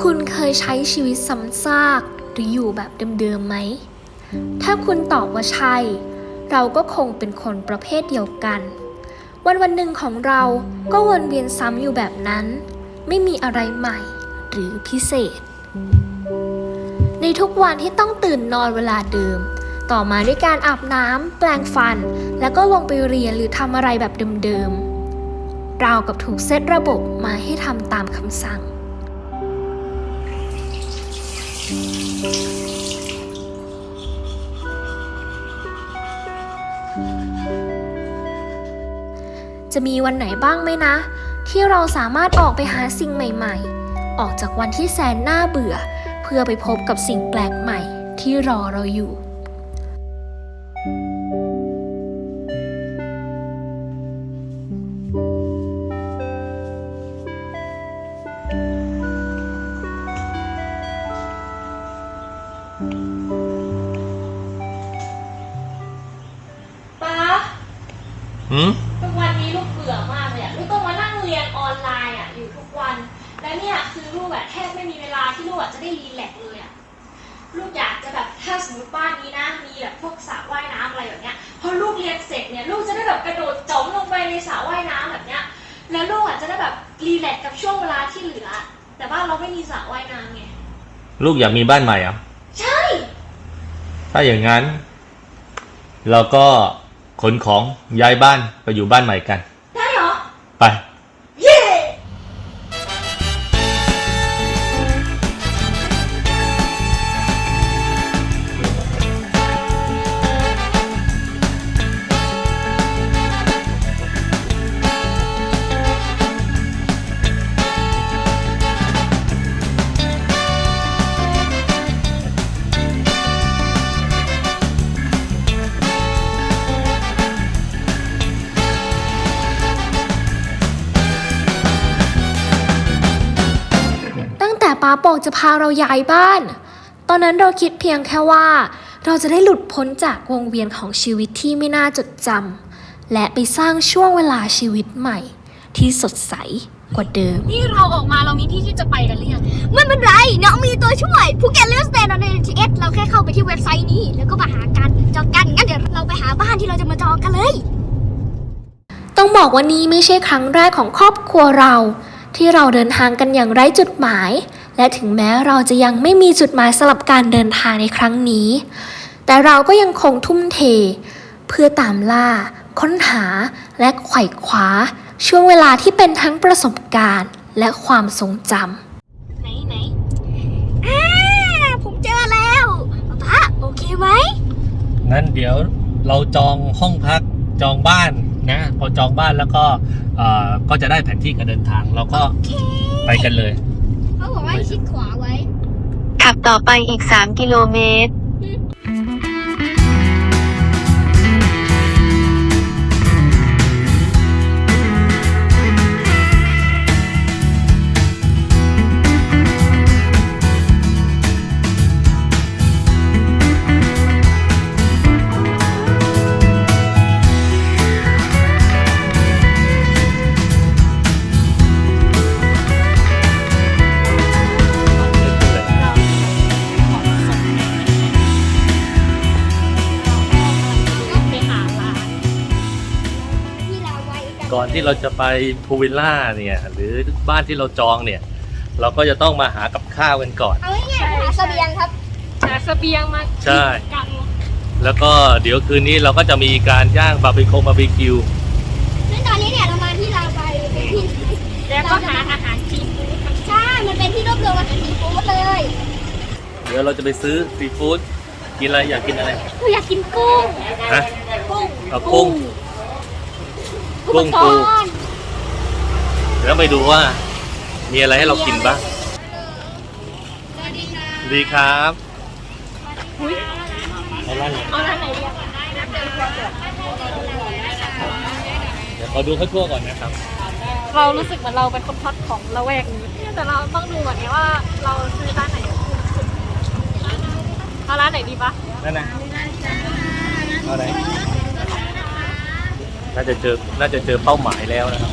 คุณเคยใช้ชีวิตซ้ำซากหรืออยู่แบบเดิมๆไหม ถ้าคุณตอบว่าใช่ เราก็คงเป็นคนประเภทเดียวกัน วันวันหนึ่งของเราก็วนเวียนซ้ำอยู่แบบนั้น ไม่มีอะไรใหม่หรือพิเศษ ในทุกวันที่ต้องตื่นนอนเวลาเดิม ต่อมาด้วยการอาบน้ำแปรงฟัน แล้วก็ลงไปเรียนหรือทำอะไรแบบเดิมๆเราวกับถูกเซตระบบมาให้ทำตามคำสั่ง จะมีวันไหนบ้างไหมนะ ที่เราสามารถออกไปหาสิ่งใหม่ ๆ ออกจากวันที่แสนน่าเบื่อ เพื่อไปพบกับสิ่งแปลกใหม่ที่รอเราอยู่ คือลูกอะแทบไม่มีเวลาที่ลูกอะจะได้รีแลกซ์เลยอะลูกอยากจะแบบถ้าสมมติบ้านนี้นะ มีแบบพวกสระว่ายน้ำอะไรแบบเนี้ยพอลูกเรียนเสร็จเนี่ยลูกจะได้แบบกระโดดจมลงไปในสระว่ายน้ำแบบเนี้ยแล้วลูกอะจะได้แบบรีแลกซ์กับช่วงเวลาที่เหลือ แต่บ้านเราไม่มีสระว่ายน้ำไงลูกอยากมีบ้านใหม่เหรอะใช่ ถ้าอย่างนั้น เราก็ขนของย้ายบ้านไปอยู่บ้านใหม่กัน ได้เหรอ ไป งแต่ป้าโปกจะพาเราย้ายบ้าน ตอนนั้นเราคิดเพียงแค่ว่า เราจะได้หลุดพ้นจากวงเวียนของชีวิตที่ไม่น่าจดจำและไปสร้างช่วงเวลาชีวิตใหม่ ที่สดใสกว่าเดิม นี่เราออกมาเรามีที่ที่จะไปกันหรือยังไม่เป็นไรน้องมีตัวช่วยภูเก็ตเลือกสเตนใน NTS เราแค่เข้าไปที่เว็บไซต์นี้ แล้วก็มาหากันจองกันงั้นเดี๋ยวเราไปหาบ้านที่เราจะมาจองกันเลย ต้องบอกว่านี่ไม่ใช่ครั้งแรกของครอบครัวเรา ที่เราเดินทางกันอย่างไร้จุดหมาย และถึงแม้เราจะยังไม่มีจุดหมายสำหรับการเดินทางในครั้งนี้ แต่เราก็ยังคงทุ่มเท เพื่อตามล่า ค้นหาและไขว่คว้า ช่วงเวลาที่เป็นทั้งประสบการณ์ และความทรงจำไหนไหนอ่าผมเจอแล้วป้าโอเคไหมงั้นเดี๋ยวเราจองห้องพักจองบ้านนะพอจองบ้านแล้วก็เอ่อก็จะได้แผนที่การเดินทาง เราก็ไปกันเลย เขาบอกว่าให้ชิดขวาไว้ ขับต่อไปอีก 3 กิโลเมตร ที่เราจะไปพูวิลล่าเนี่ยหรือบ้านที่เราจองเนี่ย เราก็จะต้องมาหากับข้าวกันก่อน เอาง่ายๆหาเสบียงครับ หาเสบียงมาใช่กันแล้วก็เดี๋ยวคืนนี้เราก็จะมีการย่างบาร์บีคงบาร์บีคิว ซึ่งตอนนี้เนี่ยเรามาที่เราไปเป็นที่แล้วก็หาอาหารจีนใช่ มันเป็นที่รวบรวมอาหารซีฟู้ดเลยเดี๋ยวเราจะไปซื้อซีฟู้ดกินอะไรอยากกินอะไรเราอยากกินกุ้งฮะกุ้งเอากุ้ง กุ้งปูแล้วไปดูว่า มีอะไรให้เรากินบ้างดีครับเอาร้านไหนเอาร้านไหนดีอะเดี๋ยวขอดูเขาทั่วก่อนนะครับ เรารู้สึกเหมือนเราเป็นคนพัดของละแวกนี้แต่เราต้องดูก่อนไงว่าเราซื้อร้านไหนถูกสุดเอาร้านไหนดีปะนั่นนะเอาไหน น่าจะเจอ น่าจะเจอเป้าหมายแล้วนะครับ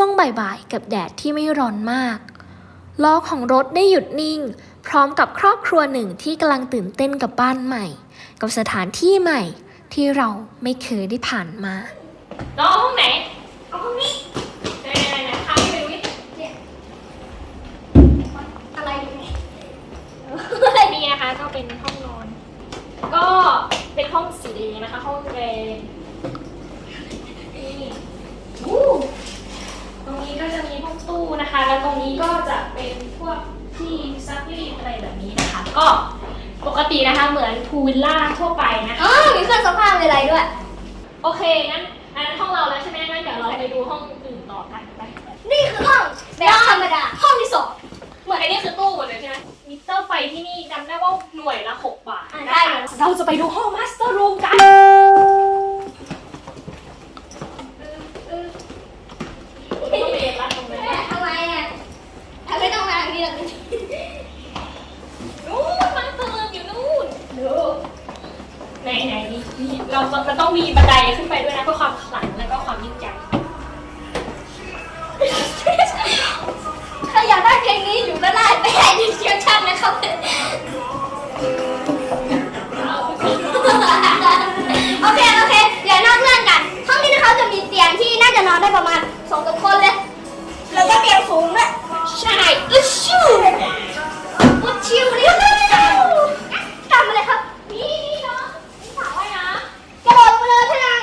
ช่วงบ่ายๆ กับแดดที่ไม่ร้อนมาก ล้อของรถได้หยุดนิ่ง พร้อมกับครอบครัวหนึ่งที่กำลังตื่นเต้นกับบ้านใหม่ กับสถานที่ใหม่ที่เราไม่เคยได้ผ่านมาน้องเอาห้องไหน เอาห้องนี้ไหนไหนไหนพาพี่ไปดูดิ อะไรอยู่เนี่ย นี่นะคะก็เป็นห้องนอน ก็เป็นห้องสีแดงนะคะ ห้องแดงนี่อู้ตรงนี้ก็จะมีห้องตู้นะคะ แล้วตรงนี้ก็จะเป็นพวกที่ซักรีดอะไรแบบนี้นะคะ ก็ปกตินะคะเหมือน pool villa ทั่วไปนะคะ อ๋อมีเครื่องซักผ้ามีอะไรด้วย โอเคงั้นอันนั้นห้องเราแล้วใช่ไหมงั้นเดี๋ยวเราไปดูห้องอื่นต่อกันไปนี่คือห้องแบบธรรมดา ห้องที่สองเหมือนอันนี้คือตู้หมดเลยใช่ไหมมิเตอร์ไฟที่นี่จำได้ว่าหน่วยละ6บาท อะนะคะได้เลยเราจะไปดูห้อง master room คริปชั่นนะครับโอเคโอเคเดี๋ยวนอกเรื่องกัน ห้องนี้นะคะจะมีเตียงที่น่าจะนอนได้ประมาณสองสามคนเลย แล้วก็เตียงสูงด้วยใช่อึชิวอุชิวนี่ตามมาเลยครับนี่นี่เนาะนี่สาวว่ายน้ำกระโดดลงมาเลยท่านัง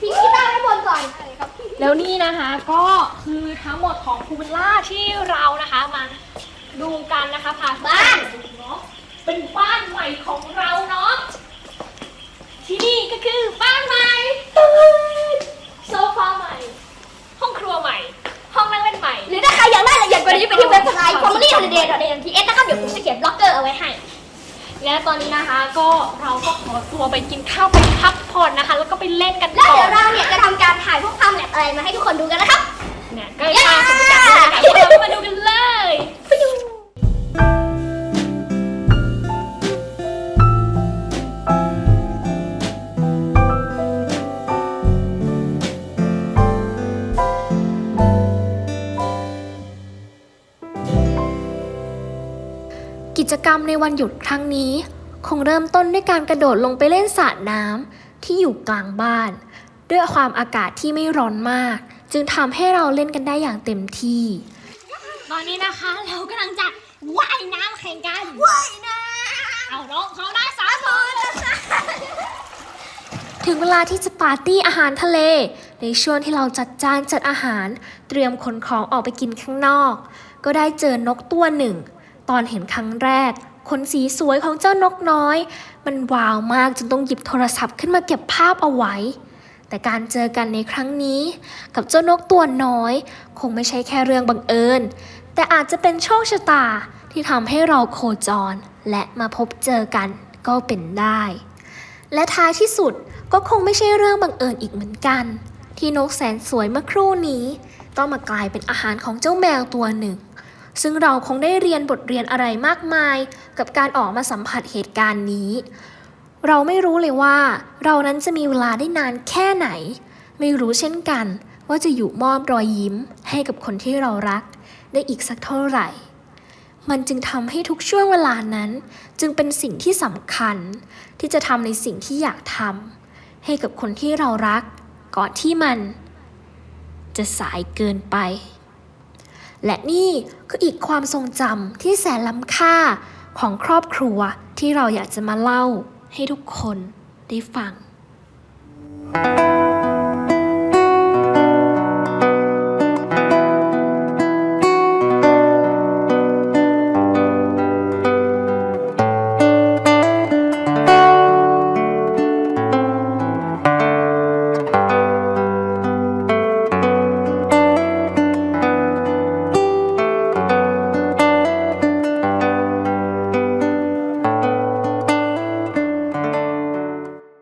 ทิ้งกีตาร์ไว้บนก่อนครับแล้วนี่นะคะก็คือทั้งหมดของพูลวิลล่าที่เรานะคะมา ดูกันนะคะพาบ้านเนาะเป็นบ้านใหม่ของเราเนาะที่นี่ก็คือบ้านใหม่โซฟาใหม่ ห้องครัวใหม่ ห้องนั่งเล่นใหม่ หรือถ้าใครอยากได้ละเอียดกว่านี้ไปที่เว็บไซต์ family holiday n t s นะครับเดี๋ยวผมจะเขียนบล็อกเกอร์เอาไว้ให้ และตอนนี้นะคะก็เราก็ขอตัวไปกินข้าวไปพักผ่อนนะคะ แล้วก็ไปเล่นกันแล้วต่อเดี๋ยวเราเนี่ยจะทำการถ่ายพวกความแลบอะไรมาให้ทุกคนดูกันนะครับเนี่ยก็พา รรมในวันหยุดครั้งนี้ คงเริ่มต้นด้วยการกระโดดลงไปเล่นสระน้ำที่อยู่กลางบ้าน ด้วยความอากาศที่ไม่ร้อนมาก จึงทำให้เราเล่นกันได้อย่างเต็มที่ ตอนนี้นะคะเรากำลังจะว่ายน้ำแข่งกันว่ายน้ำเอาน้องเขาได้สามคนถึงเวลาที่จะปาร์ตี้อาหารทะเล ในช่วงที่เราจัดจานจัดอาหาร เตรียมขนของออกไปกินข้างนอก ก็ได้เจอนกตัวหนึ่ง ตอนเห็นครั้งแรก ขนสีสวยของเจ้านกน้อย มันว้าวมากจนต้องหยิบโทรศัพท์ขึ้นมาเก็บภาพเอาไว้ แต่การเจอกันในครั้งนี้ กับเจ้านกตัวน้อย คงไม่ใช่แค่เรื่องบังเอิญ แต่อาจจะเป็นโชคชะตาที่ทำให้เราโคจร และมาพบเจอกันก็เป็นได้ และท้ายที่สุดก็คงไม่ใช่เรื่องบังเอิญอีกเหมือนกัน ที่นกแสนสวยเมื่อครู่นี้ ต้องมากลายเป็นอาหารของเจ้าแมวตัวหนึ่ง ซึ่งเราคงได้เรียนบทเรียนอะไรมากมาย กับการออกมาสัมผัสเหตุการณ์นี้ เราไม่รู้เลยว่า เรานั้นจะมีเวลาได้นานแค่ไหน ไม่รู้เช่นกัน ว่าจะอยู่มอบรอยยิ้ม ให้กับคนที่เรารัก ได้อีกสักเท่าไหร่ มันจึงทำให้ทุกช่วงเวลานั้น จึงเป็นสิ่งที่สำคัญ ที่จะทำในสิ่งที่อยากทำให้กับคนที่เรารัก ก่อนที่มัน จะสายเกินไป และนี่คืออีกความทรงจำที่แสนล้ำค่าของครอบครัวที่เราอยากจะมาเล่าให้ทุกคนได้ฟัง「